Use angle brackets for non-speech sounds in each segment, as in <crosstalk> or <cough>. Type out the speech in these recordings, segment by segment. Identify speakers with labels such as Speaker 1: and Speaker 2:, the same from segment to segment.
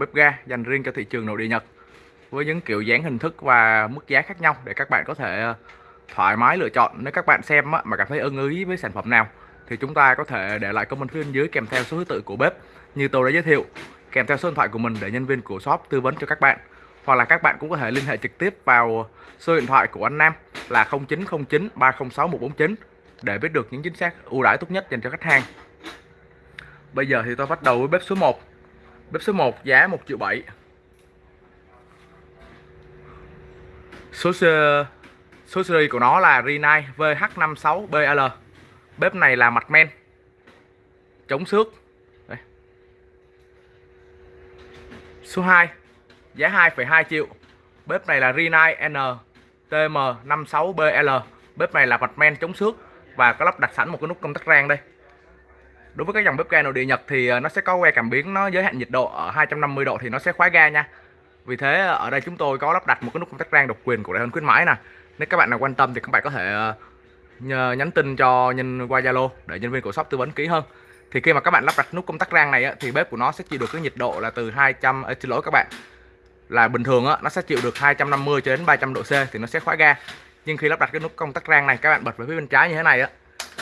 Speaker 1: bếp ga dành riêng cho thị trường nội địa Nhật với những kiểu dáng hình thức và mức giá khác nhau để các bạn có thể ờ, thoải mái lựa chọn. Nếu các bạn xem mà cảm thấy ưng ý với sản phẩm nào thì chúng ta có thể để lại comment phía bên dưới kèm theo số thứ tự của bếp như tôi đã giới thiệu, kèm theo số điện thoại của mình để nhân viên của shop tư vấn cho các bạn. Hoặc là các bạn cũng có thể liên hệ trực tiếp vào số điện thoại của anh Nam là 0909 306 149 để biết được những chính xác ưu đãi tốt nhất dành cho khách hàng. Bây giờ thì tôi bắt đầu với bếp số 1 Bếp số 1 giá 1 triệu 7 Số số series của nó là Rinnai VH56BL Bếp này là mặt men. Chống xước. Đây. Số 2 Giá 2,2 triệu. Bếp này là Rinnai NTM56BL Bếp này là mặt men chống xước Và có lắp đặt sẵn một cái nút công tắc rang đây đối với các dòng bếp ga nội địa Nhật thì ờ, nó sẽ có que cảm biến nó giới hạn nhiệt độ ở 250 độ thì nó sẽ khóa ga nha. Vì thế ờ, ở đây chúng tôi có lắp đặt một cái nút công tắc rang độc quyền của đại hình khuyến mãi nè. Nếu các bạn nào quan tâm thì các bạn có thể ờ, nhờ nhắn tin cho nhân qua Zalo để nhân viên của shop tư vấn kỹ hơn. Thì khi mà các bạn lắp đặt nút công tắc rang này thì bếp của nó sẽ chịu được cái nhiệt độ là từ 200 à, xin lỗi các bạn là bình thường á, nó sẽ chịu được 250 cho đến 300 độ C thì nó sẽ khóa ga. Nhưng khi lắp đặt cái nút công tắc rang này các bạn bật về phía bên trái như thế này á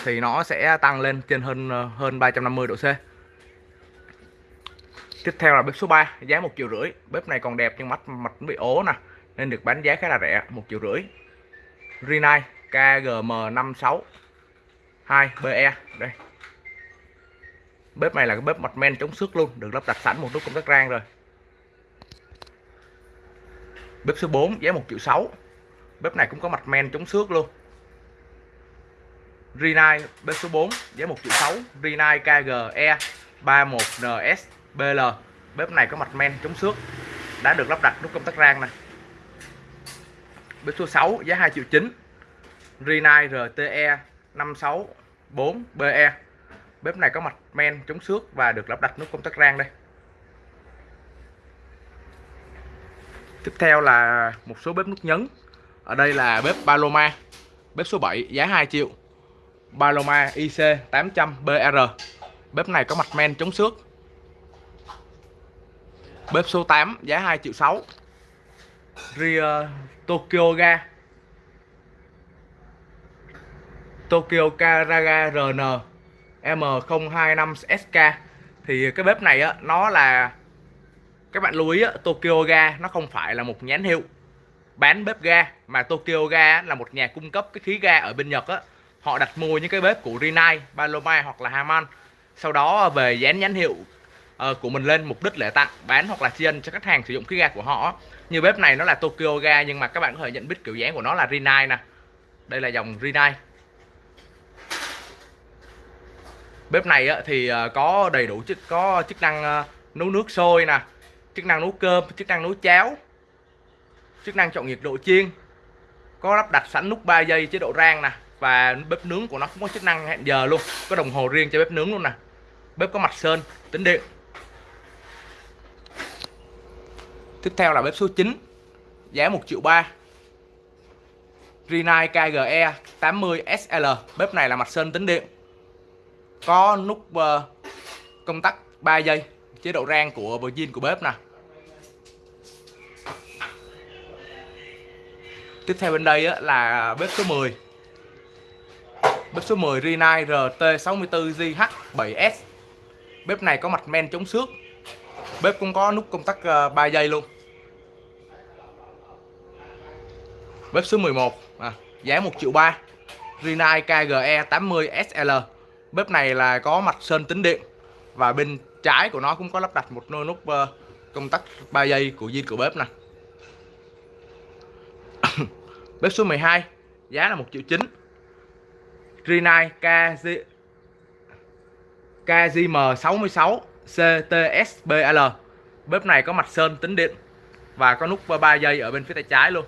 Speaker 1: thì nó sẽ tăng lên trên hơn ờ, hơn 350 độ C. Tiếp theo là bếp số 3 giá một triệu rưỡi. Bếp này còn đẹp nhưng mắt, mặt bị ố nè, nên được bán giá khá là rẻ, một triệu rưỡi. Rinnai KGM56 2BE đây. Bếp này là cái bếp mặt men chống xước luôn, được lắp đặt sẵn một nút công tắc rang rồi. Bếp số 4 giá 1 triệu 6 bếp này cũng có mặt men chống xước luôn. Rinai B số 4 giá 1 triệu 6 Rinai KGE 31NS BL bếp này có mặt men chống xước, đã được lắp đặt nút công tắc rang này bếp số 6 giá 2 triệu 9 Rinai RTE 564 BE bếp này có mặt men chống xước và được lắp đặt nút công tắc rang đây. Tiếp theo là một số bếp nút nhấn. Ở đây là bếp Paloma, bếp số 7 giá 2 triệu. Paloma IC 800 BR bếp này có mặt men chống xước. Bếp số 8 giá 2 triệu 6 Ria Tokyo Ga. Tokyo Karaga RN M025SK thì cái bếp này á nó là các bạn lưu ý á, Tokyo Ga nó không phải là một nhãn hiệu. Bán bếp ga mà Tokyo Ga là một nhà cung cấp cái khí ga ở bên Nhật á họ đặt mua những cái bếp của Rinnai, Paloma hoặc là Haman sau đó ờ, về dán nhãn hiệu uh, của mình lên mục đích để tặng bán hoặc là tri ân cho khách hàng sử dụng khí ga của họ như bếp này nó là Tokyo ga nhưng mà các bạn có thể nhận biết kiểu dáng của nó là Rinnai nè. Đây là dòng Rinnai. Bếp này thì ờ, có đầy đủ chức có chức năng nấu nước sôi nè chức năng nấu cơm chức năng nấu cháo chức năng chọn nhiệt độ chiên có lắp đặt sẵn nút 3 giây chế độ rang nè và bếp nướng của nó cũng có chức năng hẹn giờ luôn. Có đồng hồ riêng cho bếp nướng luôn nè. Bếp có mặt sơn tính điện. Tiếp theo là bếp số 9 giá 1 triệu 3 Rinnai KGE 80 SL bếp này là mặt sơn tính điện. Có nút uh, công tắc 3 giây chế độ rang của Virgin của bếp nè. Tiếp theo bên đây là bếp số 10 bếp số 10 Rinnai RT64JH7S bếp này có mặt men chống xước. Bếp cũng có nút công tắc ờ, 3 giây luôn. Bếp số 11 à, giá 1 triệu 3 Rinnai KGE 80 SL bếp này là có mặt sơn tính điện và bên trái của nó cũng có lắp đặt một nút ờ, công tắc 3 giây của zin của bếp nè. <coughs> Bếp số 12 giá là 1 triệu 9 Rinnai KG KGM66 CTSBL bếp này có mặt sơn tính điện và có nút 3 giây ở bên phía tay trái luôn.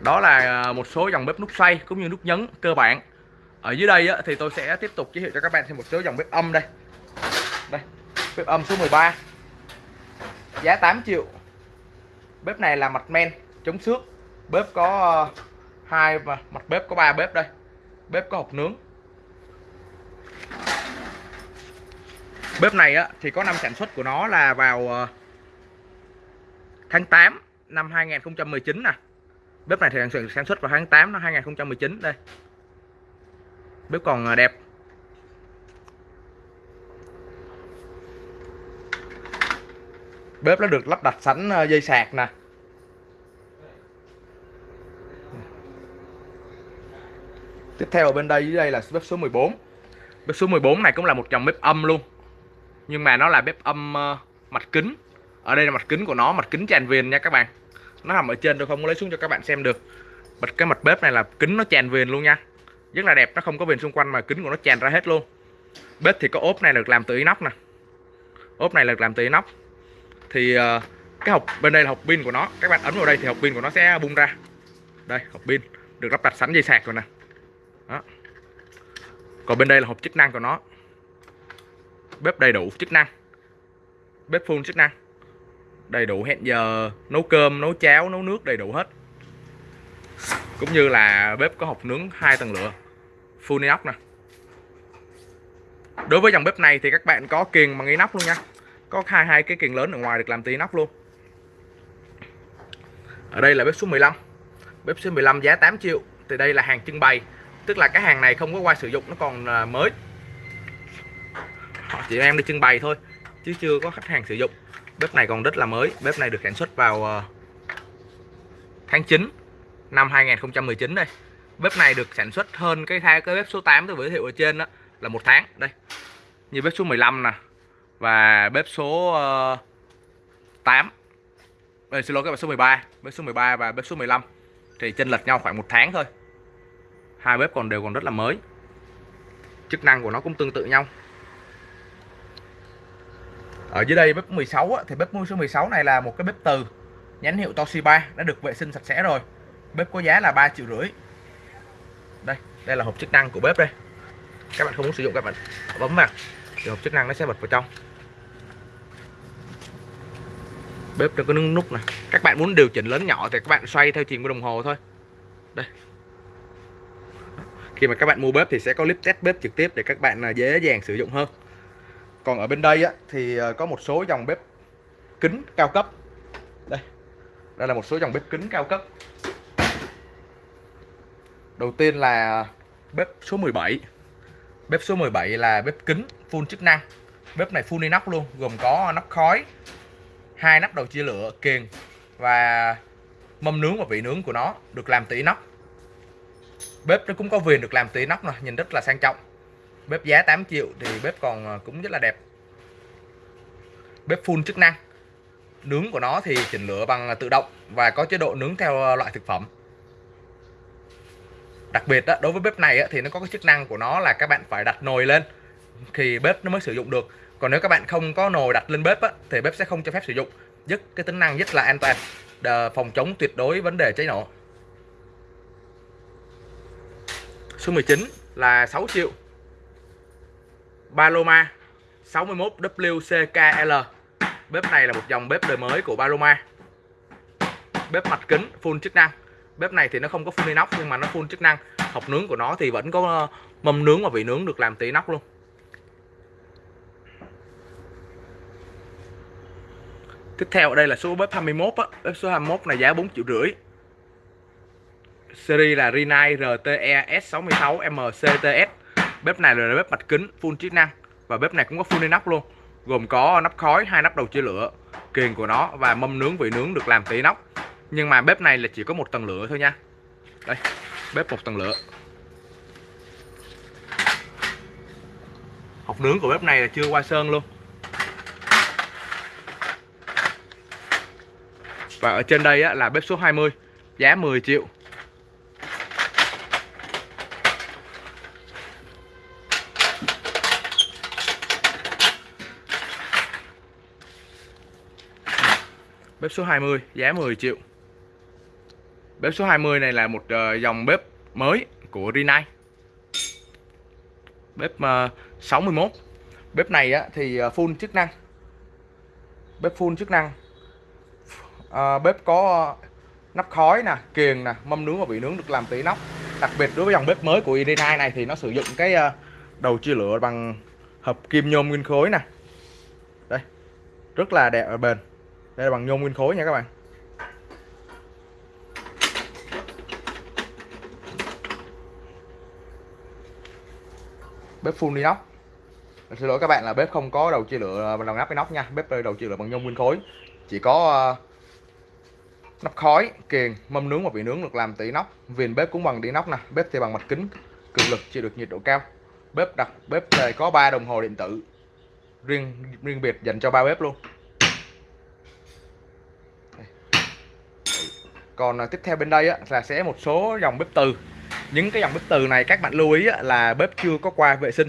Speaker 1: Đó là à, một số dòng bếp nút xoay cũng như nút nhấn cơ bản. Ở dưới đây thì tôi sẽ tiếp tục giới thiệu cho các bạn thêm một số dòng bếp âm đây. Đây, bếp âm số 13 giá 8 triệu. Bếp này là mặt men, chống xước bếp có ờ, hai và mặt bếp có ba bếp đây. Bếp có hộp nướng. Bếp này á, thì có năm sản xuất của nó là vào ờ, tháng 8 năm 2019 nè. Bếp này thì sản xuất vào tháng 8 năm 2019 đây. Bếp còn ờ, đẹp. Bếp nó được lắp đặt sẵn dây sạc nè. Tiếp theo ở bên đây dưới đây là bếp số 14 bếp số 14 này cũng là một dòng bếp âm luôn. Nhưng mà nó là bếp âm ờ, uh, mặt kính. Ở đây là mặt kính của nó mặt kính tràn viền nha các bạn. Nó nằm ở trên tôi không có lấy xuống cho các bạn xem được. Bật cái mặt bếp này là kính nó tràn viền luôn nha. Rất là đẹp nó không có viền xung quanh mà kính của nó tràn ra hết luôn. Bếp thì có ốp này được làm từ inox nè. Ốp này được làm từ inox. Thì uh, cái hộp bên đây là hộp pin của nó. Các bạn ấn vào đây thì hộp pin của nó sẽ bung ra. Đây hộp pin. Được lắp đặt sẵn dây sạc rồi nè còn bên đây là hộp chức năng của nó. Bếp đầy đủ chức năng. Bếp full chức năng. Đầy đủ hẹn giờ, nấu cơm, nấu cháo, nấu nước đầy đủ hết. Cũng như là bếp có hộp nướng hai tầng lửa. Full inox nè. Đối với dòng bếp này thì các bạn có kiềng bằng inox luôn nha. Có hai hai cái kiềng lớn ở ngoài được làm từ inox luôn. Ở đây là bếp số 15 bếp số 15 giá 8 triệu. Thì đây là hàng trưng bày tức là cái hàng này không có qua sử dụng nó còn à, mới. Họ chỉ em đi trưng bày thôi chứ chưa có khách hàng sử dụng. Bếp này còn rất là mới bếp này được sản xuất vào à, tháng 9 năm 2019 đây. Bếp này được sản xuất hơn cái thay cái bếp số 8 tôi giới thiệu ở trên đó là một tháng. Đây như bếp số 15 nè và bếp số ờ, uh, 8 Đây, xin lỗi các bạn số 13 bếp số 13 và bếp số 15 thì chênh lệch nhau khoảng một tháng thôi hai bếp còn đều còn rất là mới. Chức năng của nó cũng tương tự nhau. Ở dưới đây bếp 16 á, thì bếp số 16 này là một cái bếp từ nhãn hiệu Toshiba đã được vệ sinh sạch sẽ rồi. Bếp có giá là 3 triệu rưỡi. Đây đây là hộp chức năng của bếp đây. Các bạn không muốn sử dụng các bạn bấm vào thì hộp chức năng nó sẽ bật vào trong. Bếp nó có nút nút này các bạn muốn điều chỉnh lớn nhỏ thì các bạn xoay theo chiều của đồng hồ thôi. Đây khi mà các bạn mua bếp thì sẽ có clip test bếp trực tiếp để các bạn à, dễ dàng sử dụng hơn. Còn ở bên đây á, thì ờ, có một số dòng bếp kính cao cấp. Đây đây là một số dòng bếp kính cao cấp. Đầu tiên là bếp số 17 bếp số 17 là bếp kính full chức năng. Bếp này full inox luôn gồm có nắp khói hai nắp đầu chia lửa kiềng và mâm nướng và vị nướng của nó được làm từ inox bếp nó cũng có viền được làm từ nóc nè nhìn rất là sang trọng. Bếp giá 8 triệu thì bếp còn ờ, cũng rất là đẹp. Bếp full chức năng. Nướng của nó thì chỉnh lửa bằng tự động và có chế độ nướng theo ờ, loại thực phẩm. Đặc biệt đó, đối với bếp này thì nó có cái chức năng của nó là các bạn phải đặt nồi lên thì bếp nó mới sử dụng được. Còn nếu các bạn không có nồi đặt lên bếp thì bếp sẽ không cho phép sử dụng. Giúp cái tính năng rất là an toàn. Phòng chống tuyệt đối vấn đề cháy nổ. Số 19 là 6 triệu. Paloma 61 WCKL bếp này là một dòng bếp đời mới của Paloma. Bếp mặt kính full chức năng. Bếp này thì nó không có full inox nhưng mà nó full chức năng. Hộp nướng của nó thì vẫn có ờ, mâm nướng và vị nướng được làm từ inox luôn. Tiếp theo ở đây là số bếp 21 á, bếp số 21 này giá 4 triệu rưỡi. Series là Rinnai RTE S66 MCTS. Bếp này là bếp mặt kính full chức năng và bếp này cũng có full inox luôn. Gồm có nắp khói, hai nắp đầu chia lửa, kiềng của nó và mâm nướng vị nướng được làm từ inox. Nhưng mà bếp này là chỉ có một tầng lửa thôi nha. Đây, bếp một tầng lửa. học nướng của bếp này là chưa qua sơn luôn. Và ở trên đây á, là bếp số 20 Giá 10 triệu Bếp số 20 giá 10 triệu. Bếp số 20 này là một ờ, dòng bếp mới của Rinnai. Bếp ờ, 61 Bếp này á, thì ờ, full chức năng. Bếp full chức năng. À, bếp có nắp khói nè kiềng nè mâm nướng và vị nướng được làm từ nóc. đặc biệt đối với dòng bếp mới của Rinnai này thì nó sử dụng cái đầu chia lửa bằng hợp kim nhôm nguyên khối nè. Đây, rất là đẹp và bền đây là bằng nhôm nguyên khối nha các bạn. Bếp full inox. Xin lỗi các bạn là bếp không có đầu chia lửa bằng đầu nắp nóc nha. Bếp đầu chia lửa bằng nhôm nguyên khối. Chỉ có uh, nắp khói kiềng mâm nướng và vị nướng được làm từ inox. Viền bếp cũng bằng inox nè. Bếp thì bằng mặt kính cường lực chịu được nhiệt độ cao. Bếp đặt bếp này có 3 đồng hồ điện tử riêng riêng biệt dành cho ba bếp luôn. Còn à, tiếp theo bên đây á, là sẽ một số dòng bếp từ. Những cái dòng bếp từ này các bạn lưu ý á, là bếp chưa có qua vệ sinh.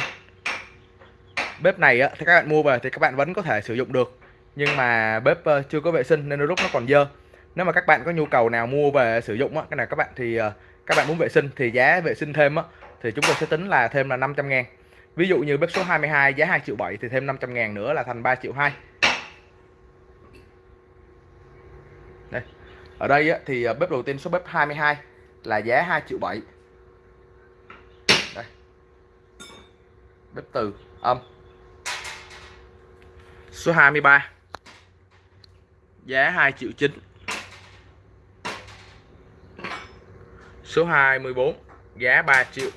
Speaker 1: Bếp này á, thì các bạn mua về thì các bạn vẫn có thể sử dụng được. Nhưng mà bếp ờ, chưa có vệ sinh nên đôi lúc nó còn dơ. Nếu mà các bạn có nhu cầu nào mua về sử dụng á, cái này các bạn thì ờ, các bạn muốn vệ sinh thì giá vệ sinh thêm á, thì chúng tôi sẽ tính là thêm là 500 ngàn. Ví dụ như bếp số 22 giá 2 triệu 7 thì thêm 500 ngàn nữa là thành 3 triệu 2 đây ở đây á, thì à, bếp đầu tiên số bếp 22 là giá 2 triệu 7 đây. Bếp từ âm. Số 23 giá 2 triệu 9 số 24 giá 3 triệu.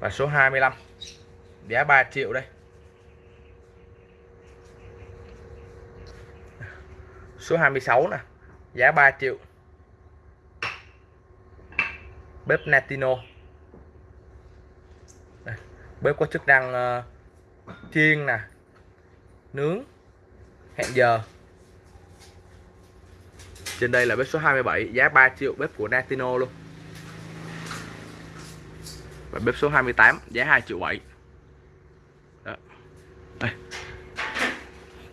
Speaker 1: Và số 25 giá 3 triệu đây. Số 26 nè. Giá 3 triệu. Bếp Natino đây, bếp có chức năng uh, chiên nè nướng hẹn giờ. Trên đây là bếp số 27 giá 3 triệu bếp của Natino luôn. Và bếp số 28 giá 2 triệu 7 Đó. Đây.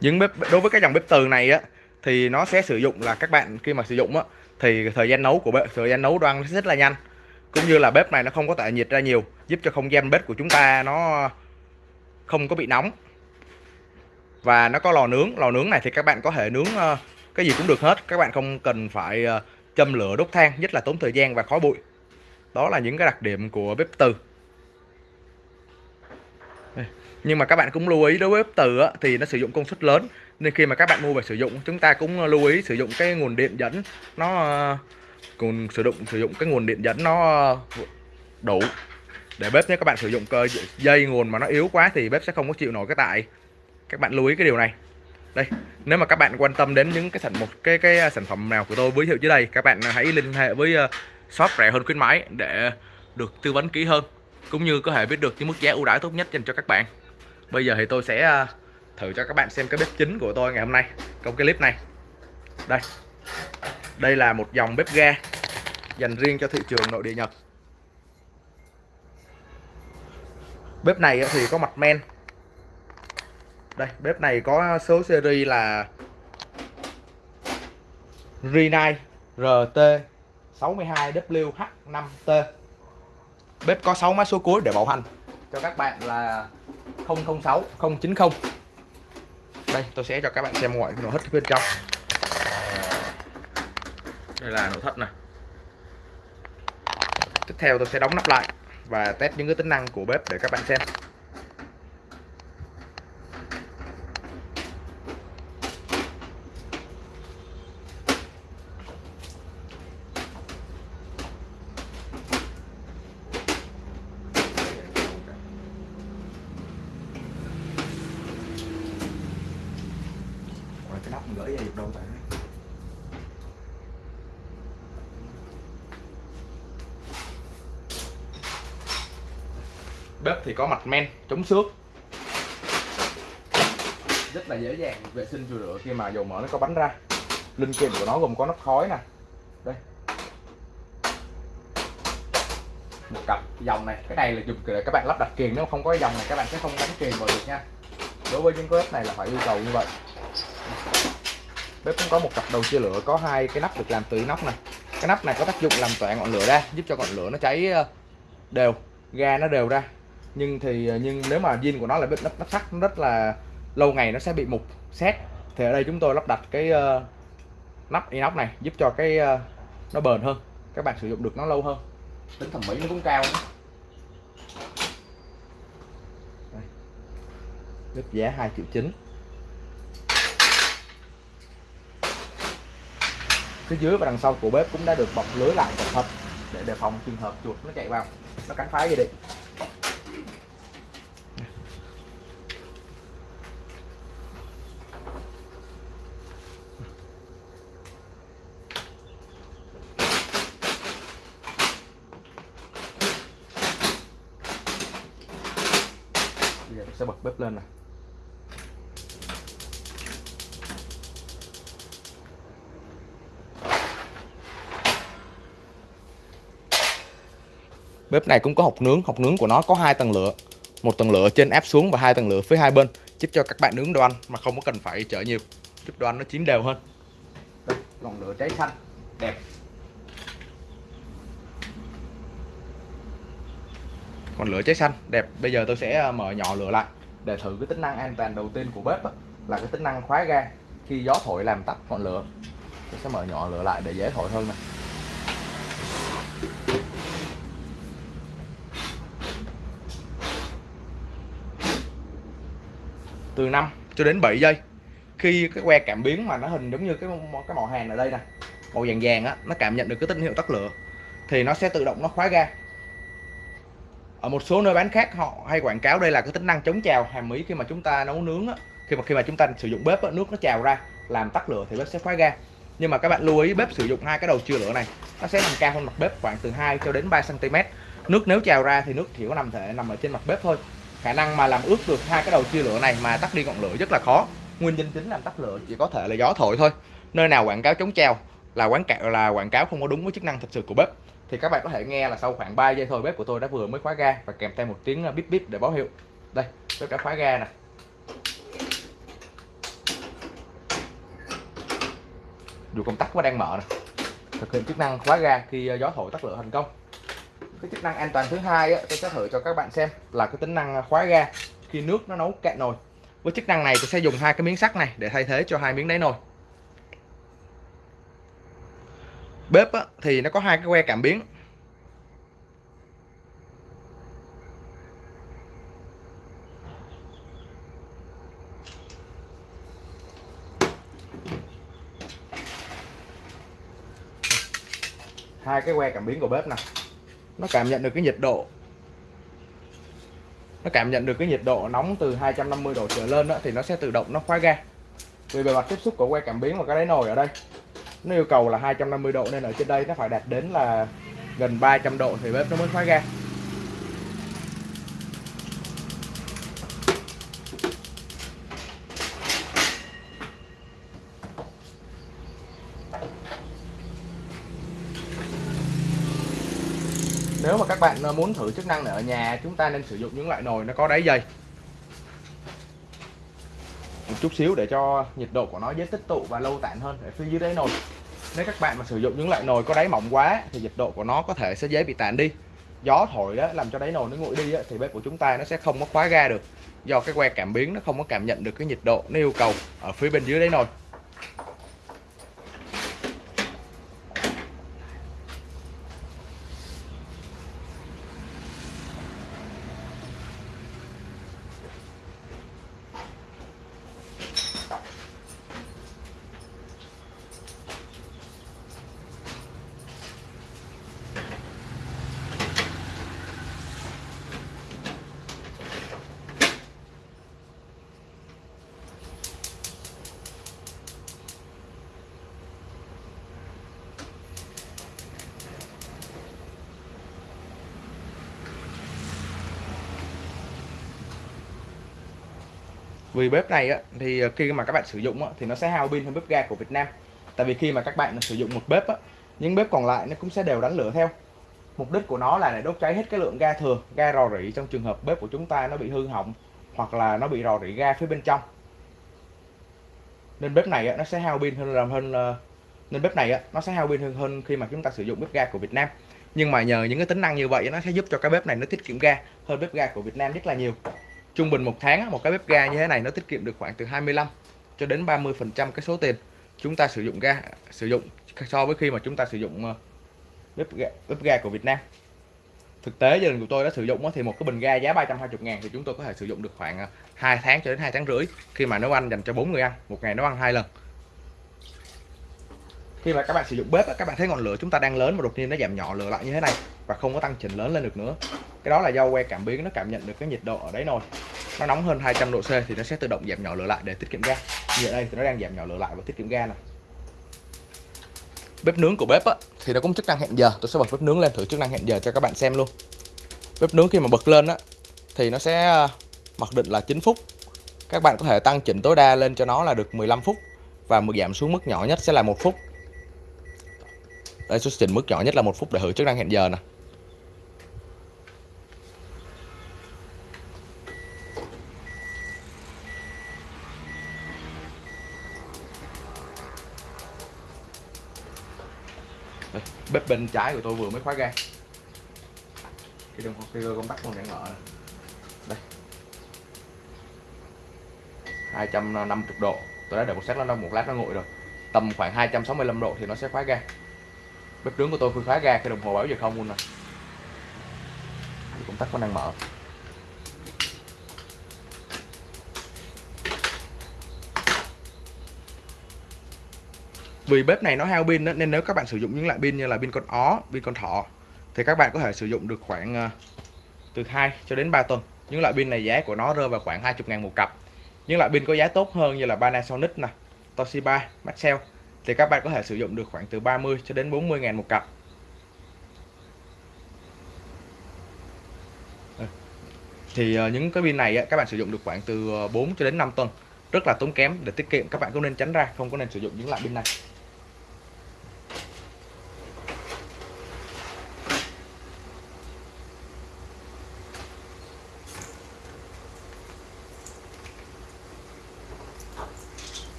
Speaker 1: những bếp đối với cái dòng bếp từ này á thì nó sẽ sử dụng là các bạn khi mà sử dụng á thì thời gian nấu của bếp thời gian nấu đoan rất là nhanh. Cũng như là bếp này nó không có tải nhiệt ra nhiều giúp cho không gian bếp của chúng ta nó không có bị nóng. Và nó có lò nướng lò nướng này thì các bạn có thể nướng ờ, cái gì cũng được hết. Các bạn không cần phải ờ, châm lửa đốt than nhất là tốn thời gian và khói bụi. Đó là những cái đặc điểm của bếp từ. Nhưng mà các bạn cũng lưu ý đối với bếp từ á, thì nó sử dụng công suất lớn nên khi mà các bạn mua về sử dụng chúng ta cũng lưu ý sử dụng cái nguồn điện dẫn. Nó ờ, còn sử dụng sử dụng cái nguồn điện dẫn nó ờ, đủ. Để bếp nếu các bạn sử dụng cơ dây nguồn mà nó yếu quá thì bếp sẽ không có chịu nổi cái tại các bạn lưu ý cái điều này. Đây nếu mà các bạn quan tâm đến những cái sản một cái cái ờ, sản phẩm nào của tôi giới thiệu dưới đây các bạn hãy liên hệ với shop rẻ hơn khuyến mãi để được tư vấn kỹ hơn cũng như có thể biết được những mức giá ưu đãi tốt nhất dành cho các bạn. Bây giờ thì tôi sẽ uh, thử cho các bạn xem cái bếp chính của tôi ngày hôm nay, trong cái clip này. Đây. Đây là một dòng bếp ga dành riêng cho thị trường nội địa Nhật. Bếp này thì có mặt men. Đây, bếp này có số series là Rinai RT 62WH5T bếp có 6 mã số cuối để bảo hành. Cho các bạn là 006 090 đây tôi sẽ cho các bạn xem ngoại nội thất bên trong. Đây là nội thất này. Tiếp theo tôi sẽ đóng nắp lại và test những cái tính năng của bếp để các bạn xem cái ra đâu tại bếp thì có mặt men chống xước. Rất là dễ dàng vệ sinh chùi rửa khi mà dầu mỡ nó có bánh ra. Linh kiện của nó gồm có nắp khói nè. Đây. Một cặp dòng này cái này là dùng để các bạn lắp đặt kiềng nếu không có dòng này các bạn sẽ không gắn kiềng vào được nha. Đối với những cái bếp này là phải yêu cầu như vậy bếp cũng có một cặp đầu chia lửa có hai cái nắp được làm từ nóc này. Cái nắp này có tác dụng làm tỏa ngọn lửa ra giúp cho ngọn lửa nó cháy ờ, đều ga nó đều ra. Nhưng thì ờ, nhưng nếu mà zin của nó là bếp nắp, nắp sắt nó rất là lâu ngày nó sẽ bị mục xét thì ở đây chúng tôi lắp đặt cái uh, nắp inox này giúp cho cái uh, nó bền hơn các bạn sử dụng được nó lâu hơn. Tính thẩm mỹ nó cũng cao. Nữa. bếp giá 2 triệu chín phía dưới và đằng sau của bếp cũng đã được bọc lưới lại cẩn thận để đề phòng trường hợp chuột nó chạy vào nó cắn phá gì đi Bây giờ tôi sẽ bật bếp lên này Bếp này cũng có hộc nướng, hộc nướng của nó có hai tầng lửa. Một tầng lửa trên áp xuống và hai tầng lửa phía hai bên, giúp cho các bạn nướng đồ ăn mà không có cần phải chở nhiều, giúp đồ ăn nó chín đều hơn. Đây, ngọn lửa cháy xanh, đẹp. còn lửa cháy xanh, đẹp. Bây giờ tôi sẽ ờ, mở nhỏ lửa lại để thử cái tính năng an toàn đầu tiên của bếp đó, là cái tính năng khóa ga khi gió thổi làm tắt ngọn lửa. Tôi sẽ mở nhỏ lửa lại để dễ thổi hơn này. Từ 5 cho đến 7 giây. Khi cái que cảm biến mà nó hình giống như cái cái màu hàng ở đây nè màu vàng vàng á nó cảm nhận được cái tín hiệu tắt lửa thì nó sẽ tự động nó khóa ga. Ở một số nơi bán khác họ hay quảng cáo đây là cái tính năng chống trào hàm ý khi mà chúng ta nấu nướng á, khi mà khi mà chúng ta sử dụng bếp á, nước nó trào ra làm tắt lửa thì bếp sẽ khóa ga. Nhưng mà các bạn lưu ý bếp sử dụng hai cái đầu chia lửa này nó sẽ nằm cao hơn mặt bếp khoảng từ 2 cho đến 3 cm nước nếu trào ra thì nước chỉ có nằm thể nằm ở trên mặt bếp thôi khả năng mà làm ướt được hai cái đầu chia lửa này mà tắt đi ngọn lửa rất là khó. Nguyên nhân chính làm tắt lửa chỉ có thể là gió thổi thôi. Nơi nào quảng cáo chống treo là quảng cáo là quảng cáo không có đúng với chức năng thật sự của bếp. Thì các bạn có thể nghe là sau khoảng 3 giây thôi bếp của tôi đã vừa mới khóa ga và kèm theo một tiếng ờ, bíp bíp để báo hiệu. Đây, bếp đã khóa ga nè. Dù công tắc vẫn đang mở nè. Thực hiện chức năng khóa ga khi ờ, gió thổi tắt lửa thành công cái chức năng an toàn thứ hai á, tôi sẽ thử cho các bạn xem là cái tính năng khóa ga khi nước nó nấu cạn nồi. Với chức năng này tôi sẽ dùng hai cái miếng sắt này để thay thế cho hai miếng đáy nồi. Bếp á, thì nó có hai cái que cảm biến. Hai cái que cảm biến của bếp nè nó cảm nhận được cái nhiệt độ. Nó cảm nhận được cái nhiệt độ nóng từ 250 độ trở lên đó, thì nó sẽ tự động nó khóa ga vì bề mặt tiếp xúc của que cảm biến và cái đáy nồi ở đây nó yêu cầu là 250 độ nên ở trên đây nó phải đạt đến là gần 300 độ thì bếp nó mới khóa ga nếu mà các bạn ờ, muốn thử chức năng này ở nhà chúng ta nên sử dụng những loại nồi nó có đáy dày một chút xíu để cho nhiệt độ của nó dễ tích tụ và lâu tản hơn ở phía dưới đáy nồi. Nếu các bạn mà sử dụng những loại nồi có đáy mỏng quá thì nhiệt độ của nó có thể sẽ dễ bị tản đi. Gió thổi đó làm cho đáy nồi nó nguội đi đó, thì bếp của chúng ta nó sẽ không có khóa ga được. Do cái que cảm biến nó không có cảm nhận được cái nhiệt độ nó yêu cầu ở phía bên dưới đáy nồi. Vì bếp này á, thì khi mà các bạn sử dụng á, thì nó sẽ hao pin hơn bếp ga của Việt Nam. Tại vì khi mà các bạn sử dụng một bếp á, những bếp còn lại nó cũng sẽ đều đánh lửa theo. Mục đích của nó là để đốt cháy hết cái lượng ga thừa ga rò rỉ trong trường hợp bếp của chúng ta nó bị hư hỏng hoặc là nó bị rò rỉ ga phía bên trong. Nên bếp này á, nó sẽ hao pin hơn làm hơn ờ, nên bếp này á, nó sẽ hao pin hơn hơn khi mà chúng ta sử dụng bếp ga của Việt Nam. Nhưng mà nhờ những cái tính năng như vậy nó sẽ giúp cho cái bếp này nó tiết kiệm ga hơn bếp ga của Việt Nam rất là nhiều trung bình một tháng một cái bếp ga như thế này nó tiết kiệm được khoảng từ 25 cho đến 30 phần trăm cái số tiền chúng ta sử dụng ga sử dụng so với khi mà chúng ta sử dụng ờ, bếp ga, bếp ga của Việt Nam. Thực tế gia đình của tôi đã sử dụng thì một cái bình ga giá 320 ngàn thì chúng tôi có thể sử dụng được khoảng ờ, 2 tháng cho đến 2 tháng rưỡi khi mà nấu ăn dành cho bốn người ăn một ngày nấu ăn hai lần. Khi mà các bạn sử dụng bếp các bạn thấy ngọn lửa chúng ta đang lớn mà đột nhiên nó giảm nhỏ lửa lại như thế này và không có tăng chỉnh lớn lên được nữa. Cái đó là do que cảm biến nó cảm nhận được cái nhiệt độ ở đấy nồi nó nóng hơn 200 độ C thì nó sẽ tự động giảm nhỏ lửa lại để tiết kiệm ga. Như ở đây thì nó đang giảm nhỏ lửa lại và tiết kiệm ga này bếp nướng của bếp á, thì nó cũng chức năng hẹn giờ. Tôi sẽ bật bếp nướng lên thử chức năng hẹn giờ cho các bạn xem luôn. Bếp nướng khi mà bật lên á thì nó sẽ à, mặc định là 9 phút. Các bạn có thể tăng chỉnh tối đa lên cho nó là được 15 phút và giảm xuống mức nhỏ nhất sẽ là một phút. Đây số chỉnh mức nhỏ nhất là một phút để thử chức năng hẹn giờ nè. Bếp bên trái của tôi vừa mới khóa ga. Cái đồng hồ, cái công tắc còn đang mở đây. 250 độ. Tôi đã để một sát nó một lát nó nguội rồi. Tầm khoảng 265 độ thì nó sẽ khóa ga. Bếp nướng của tôi vừa khóa ga, cái đồng hồ báo giờ không luôn nè. Công tắc còn đang mở. Vì bếp này nó hao pin đó, nên nếu các bạn sử dụng những loại pin như là pin con ó pin con thỏ thì các bạn có thể sử dụng được khoảng ờ, từ 2 cho đến 3 tuần. Những loại pin này giá của nó rơi vào khoảng 20 ngàn một cặp. Những loại pin có giá tốt hơn như là Panasonic nè Toshiba Maxell thì các bạn có thể sử dụng được khoảng từ 30 cho đến 40 ngàn một cặp. Ừ. Thì ờ, những cái pin này các bạn sử dụng được khoảng từ ờ, 4 cho đến 5 tuần. Rất là tốn kém để tiết kiệm các bạn cũng nên tránh ra không có nên sử dụng những loại pin này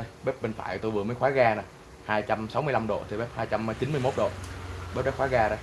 Speaker 1: đây bếp bên phải tôi vừa mới khóa ga nè. 265 độ thì bếp 291 độ. Bếp đã khóa ga đây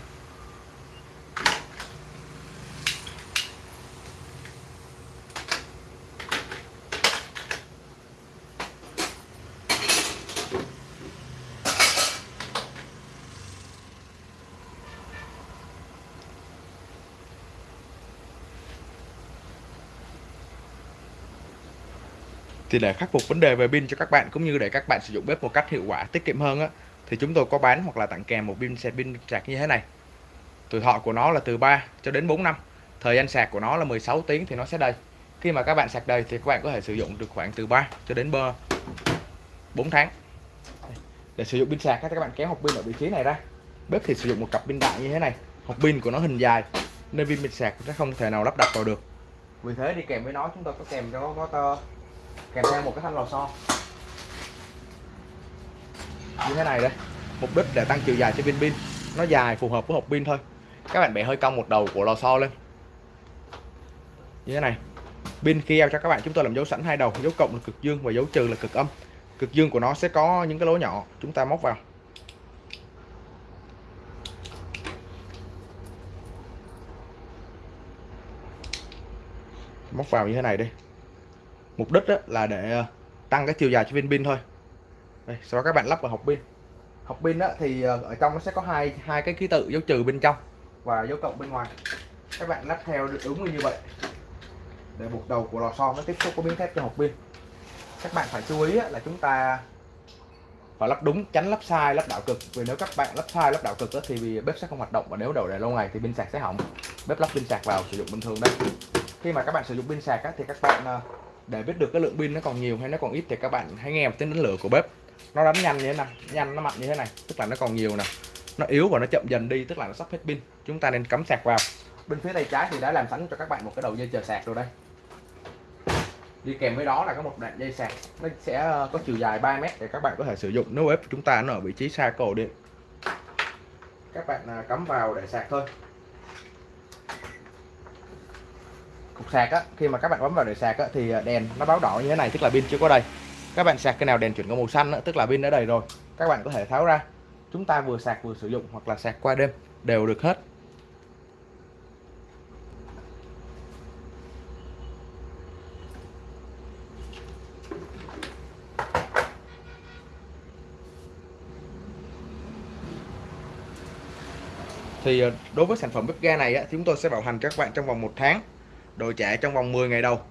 Speaker 1: thì để khắc phục vấn đề về pin cho các bạn cũng như để các bạn sử dụng bếp một cách hiệu quả tiết kiệm hơn á thì chúng tôi có bán hoặc là tặng kèm một pin sạc pin sạc như thế này. Tuổi thọ của nó là từ 3 cho đến 4 năm thời gian sạc của nó là 16 tiếng thì nó sẽ đầy. Khi mà các bạn sạc đầy thì các bạn có thể sử dụng được khoảng từ 3 cho đến 4 tháng. Để sử dụng pin sạc các bạn kéo hộp pin ở vị trí này ra. Bếp thì sử dụng một cặp pin đại như thế này. Hộp pin của nó hình dài nên pin pin sạc sẽ không thể nào lắp đặt vào được. Vì thế đi kèm với nó chúng tôi có kèm cho có, có kèm theo một cái thanh lò xo. Như thế này đây. Mục đích để tăng chiều dài cho pin pin. Nó dài phù hợp với hộp pin thôi. Các bạn bẻ hơi cong một đầu của lò xo lên. Như thế này. Pin kia cho các bạn, chúng tôi làm dấu sẵn hai đầu, dấu cộng là cực dương và dấu trừ là cực âm. Cực dương của nó sẽ có những cái lỗ nhỏ, chúng ta móc vào. Móc vào như thế này đi mục đích là để ờ, tăng cái chiều dài cho viên pin thôi. Đây, sau đó các bạn lắp vào hộp pin. Hộp pin đó thì ờ, ở trong nó sẽ có hai hai cái ký tự dấu trừ bên trong và dấu cộng bên ngoài. Các bạn lắp theo đúng như vậy. Để buộc đầu của lò xo nó tiếp xúc có miếng thép cho hộp pin. Các bạn phải chú ý là chúng ta phải lắp đúng tránh lắp sai lắp đảo cực. Vì nếu các bạn lắp sai lắp đảo cực đó thì bếp sẽ không hoạt động và nếu đầu để lâu ngày thì pin sạc sẽ hỏng. Bếp lắp pin sạc vào sử dụng bình thường đấy. khi mà các bạn sử dụng pin sạc thì các bạn ờ, để biết được cái lượng pin nó còn nhiều hay nó còn ít thì các bạn hãy nghe một tiếng đánh lửa của bếp. Nó đánh nhanh như thế này, nhanh, nó mạnh như thế này, tức là nó còn nhiều nè. Nó yếu và nó chậm dần đi, tức là nó sắp hết pin. Chúng ta nên cắm sạc vào. Bên phía tay trái thì đã làm sẵn cho các bạn một cái đầu dây chờ sạc rồi đây. Đi kèm với đó là có một đoạn dây sạc. Nó sẽ ờ, có chiều dài 3 mét để các bạn có thể sử dụng. Nếu bếp chúng ta nó ở vị trí xa cầu điện các bạn à, cắm vào để sạc thôi. cục sạc á khi mà các bạn bấm vào để sạc á thì à, đèn nó báo đỏ như thế này tức là pin chưa có đầy. Các bạn sạc cái nào đèn chuyển qua màu xanh á, tức là pin đã đầy rồi. Các bạn có thể tháo ra. Chúng ta vừa sạc vừa sử dụng hoặc là sạc qua đêm đều được hết. Thì à, đối với sản phẩm bếp ga này á, chúng tôi sẽ bảo hành các bạn trong vòng một tháng đồ chạy trong vòng 10 ngày đầu.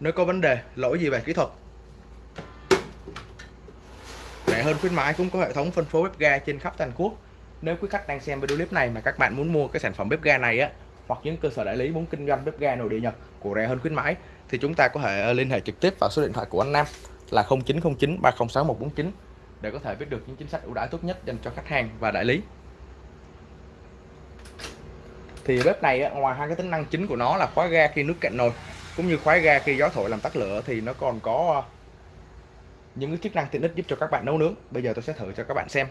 Speaker 1: Nếu có vấn đề lỗi gì về kỹ thuật? Rẻ hơn khuyến mãi cũng có hệ thống phân phối bếp ga trên khắp toàn quốc. Nếu quý khách đang xem video clip này mà các bạn muốn mua cái sản phẩm bếp ga này á, hoặc những cơ sở đại lý muốn kinh doanh bếp ga nội địa Nhật của rẻ hơn khuyến mãi, thì chúng ta có thể liên hệ trực tiếp vào số điện thoại của anh Nam là 0909 306 149 để có thể biết được những chính sách ưu đãi tốt nhất dành cho khách hàng và đại lý thì bếp này ngoài hai cái tính năng chính của nó là khóa ga khi nước cạn nồi, cũng như khóa ga khi gió thổi làm tắt lửa, thì nó còn có ờ, những cái chức năng tiện ích giúp cho các bạn nấu nướng. Bây giờ tôi sẽ thử cho các bạn xem.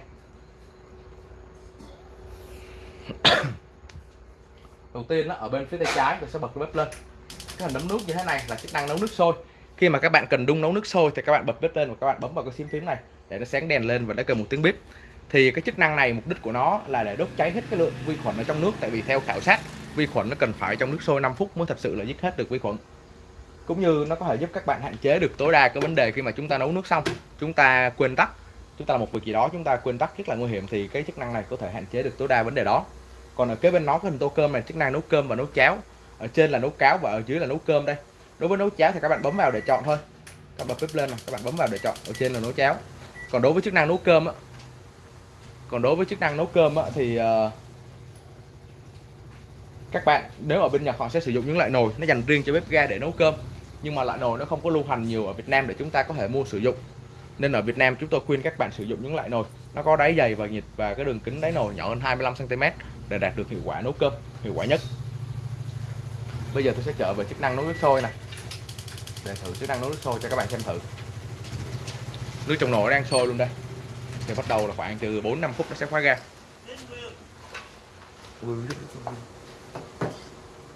Speaker 1: <coughs> Đầu tiên nó ở bên phía tay trái tôi sẽ bật bếp lên. Cái hình nấm nước như thế này là chức năng nấu nước sôi. Khi mà các bạn cần đun nấu nước sôi thì các bạn bật bếp lên và các bạn bấm vào cái phím phím này để nó sáng đèn lên và nó kêu một tiếng bếp thì cái chức năng này, mục đích của nó là để đốt cháy hết cái lượng vi khuẩn ở trong nước. Tại vì theo khảo sát, vi khuẩn nó cần phải trong nước sôi 5 phút mới thật sự là giết hết được vi khuẩn. Cũng như nó có thể giúp các bạn hạn chế được tối đa cái vấn đề khi mà chúng ta nấu nước xong. Chúng ta quên tắt. Chúng ta làm một việc gì đó, chúng ta quên tắt rất là nguy hiểm thì cái chức năng này có thể hạn chế được tối đa vấn đề đó. Còn ở kế bên nó cái hình tô cơm này, chức năng nấu cơm và nấu cháo. Ở trên là nấu cháo và ở dưới là nấu cơm đây. Đối với nấu cháo thì các bạn bấm vào để chọn thôi. Các bạn bếp lên này các bạn bấm vào để chọn. Ở trên là nấu cháo. Còn đối với chức năng nấu cơm á còn đối với chức năng nấu cơm á, thì uh, các bạn nếu ở bên Nhật họ sẽ sử dụng những loại nồi nó dành riêng cho bếp ga để nấu cơm. Nhưng mà loại nồi nó không có lưu hành nhiều ở Việt Nam để chúng ta có thể mua sử dụng. Nên ở Việt Nam chúng tôi khuyên các bạn sử dụng những loại nồi. Nó có đáy dày và nhiệt và cái đường kính đáy nồi nhỏ hơn 25 cm để đạt được hiệu quả nấu cơm hiệu quả nhất. Bây giờ tôi sẽ trở về chức năng nấu nước sôi này để thử chức năng nấu nước sôi cho các bạn xem thử. Nước trong nồi đang sôi luôn đây thì bắt đầu là khoảng từ 4 5 phút nó sẽ khóa ga.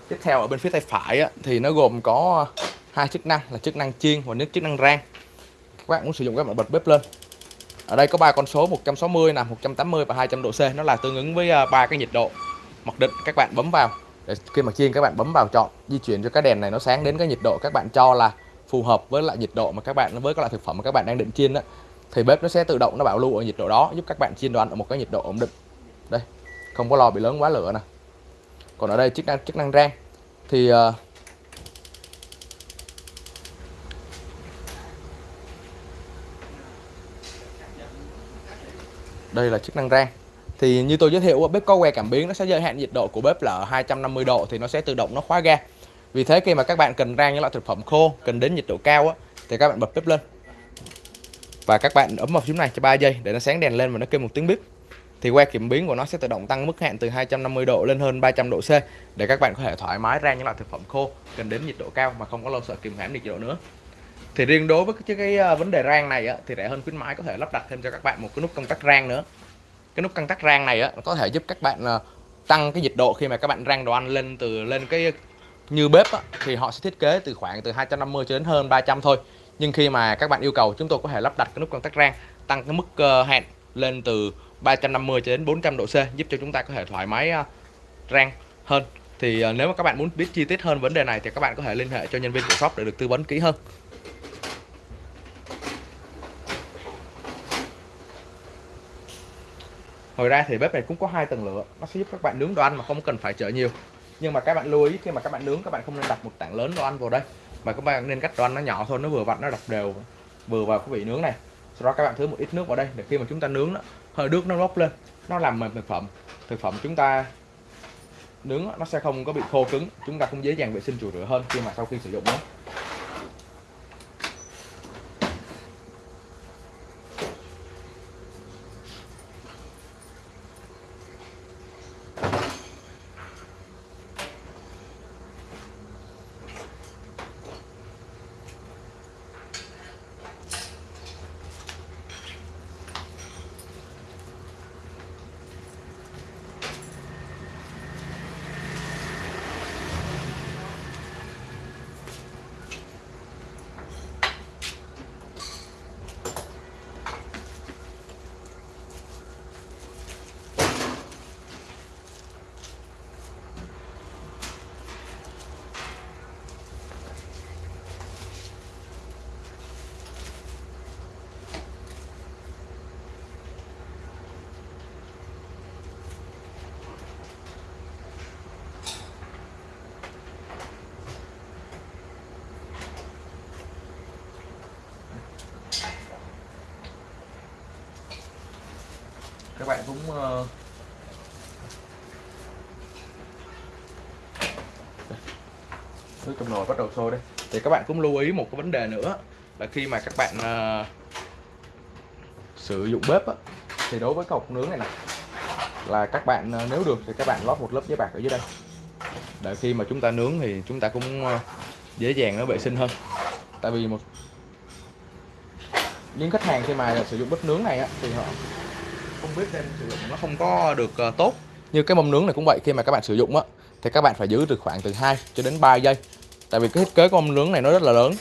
Speaker 1: Tiếp theo ở bên phía tay phải á, thì nó gồm có hai chức năng là chức năng chiên và nước chức năng rang. Các bạn muốn sử dụng các bạn bật bếp lên. Ở đây có ba con số 160 là 180 và 200 độ C. Nó là tương ứng với à, ba cái nhiệt độ mặc định các bạn bấm vào. Để khi mà chiên các bạn bấm vào chọn di chuyển cho cái đèn này nó sáng đến cái nhiệt độ các bạn cho là phù hợp với lại nhiệt độ mà các bạn với các loại thực phẩm mà các bạn đang định chiên đó thì bếp nó sẽ tự động nó bảo lưu ở nhiệt độ đó giúp các bạn chiên đồ ăn ở một cái nhiệt độ ổn định. Đây không có lo bị lớn quá lửa nè. Còn ở đây chức năng chức năng rang. Thì uh, đây là chức năng rang. Thì như tôi giới thiệu bếp có que cảm biến nó sẽ giới hạn nhiệt độ của bếp là 250 độ thì nó sẽ tự động nó khóa ga. Vì thế khi mà các bạn cần rang những loại thực phẩm khô cần đến nhiệt độ cao á, thì các bạn bật bếp lên và các bạn ấn vào phím này cho 3 giây để nó sáng đèn lên và nó kêu một tiếng bíp. Thì que kiểm biến của nó sẽ tự động tăng mức hạn từ 250 độ lên hơn 300 độ C để các bạn có thể thoải mái rang những loại thực phẩm khô cần đến nhiệt độ cao mà không có lo sợ kìm hãm nhiệt độ nữa. Thì riêng đối với cái, cái ờ, vấn đề rang này á, thì rẻ hơn khuyến mãi có thể lắp đặt thêm cho các bạn một cái nút công tắc rang nữa. Cái nút công tắc rang này á, có thể giúp các bạn ờ, tăng cái nhiệt độ khi mà các bạn rang đồ ăn lên từ lên cái như bếp á, thì họ sẽ thiết kế từ khoảng từ 250 cho đến hơn 300 thôi nhưng khi mà các bạn yêu cầu, chúng tôi có thể lắp đặt cái nút công tắc rang, tăng cái mức ờ, hẹn lên từ 350 cho đến 400 độ C, giúp cho chúng ta có thể thoải mái ờ, rang hơn. Thì ờ, nếu mà các bạn muốn biết chi tiết hơn vấn đề này thì các bạn có thể liên hệ cho nhân viên của shop để được tư vấn kỹ hơn. Ngoài ra thì bếp này cũng có hai tầng lửa, nó sẽ giúp các bạn nướng đồ ăn mà không cần phải chở nhiều. Nhưng mà các bạn lưu ý, khi mà các bạn nướng, các bạn không nên đặt một tảng lớn đồ ăn vào đây mà các bạn nên cắt cho nó nhỏ thôi, nó vừa vặn, nó đập đều. Vừa vào cái vị nướng này. Sau đó các bạn thứ một ít nước vào đây, để khi mà chúng ta nướng nó hơi nước nó bốc lên. Nó làm mềm thực phẩm. Thực phẩm chúng ta nướng nó sẽ không có bị khô cứng. Chúng ta cũng dễ dàng vệ sinh chùi rửa hơn khi mà sau khi sử dụng nó. Bạn cũng uh... nước trong nồi bắt đầu sôi đây. Thì các bạn cũng lưu ý một cái vấn đề nữa là khi mà các bạn uh, sử dụng bếp á, thì đối với cái hộp nướng này nè là các bạn uh, nếu được thì các bạn lót một lớp giấy bạc ở dưới đây. Để khi mà chúng ta nướng thì chúng ta cũng uh, dễ dàng nó vệ sinh hơn. Tại vì một những khách hàng khi mà sử dụng bếp nướng này á, thì họ bếp biết sử dụng nó không có được uh, tốt. Như cái mâm nướng này cũng vậy khi mà các bạn sử dụng á thì các bạn phải giữ từ khoảng từ 2 cho đến 3 giây. Tại vì cái thiết kế của mâm nướng này nó rất là lớn.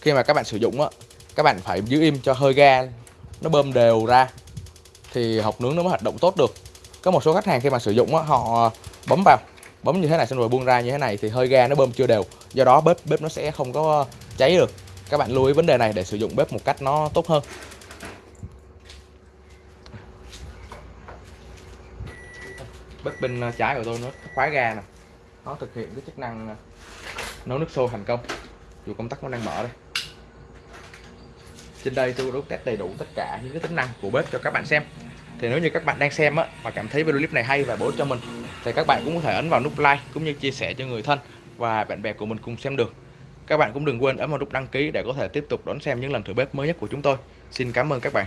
Speaker 1: Khi mà các bạn sử dụng á các bạn phải giữ im cho hơi ga nó bơm đều ra thì hộp nướng nó mới hoạt động tốt được. Có một số khách hàng khi mà sử dụng á họ ờ, bấm vào bấm như thế này xong rồi buông ra như thế này thì hơi ga nó bơm chưa đều. Do đó bếp bếp nó sẽ không có cháy được. Các bạn lưu ý vấn đề này để sử dụng bếp một cách nó tốt hơn. Bếp bên ờ, trái của tôi nó khóa ga nè. Nó thực hiện cái chức năng ờ, nấu nước sôi thành công. Dù công tắc nó đang mở đây. Trên đây tôi đã test đầy đủ tất cả những cái tính năng của bếp cho các bạn xem. Thì nếu như các bạn đang xem á và cảm thấy video clip này hay và bổ ích cho mình, thì các bạn cũng có thể ấn vào nút like cũng như chia sẻ cho người thân và bạn bè của mình cùng xem được. Các bạn cũng đừng quên ấn vào nút đăng ký để có thể tiếp tục đón xem những lần thử bếp mới nhất của chúng tôi. Xin cảm ơn các bạn.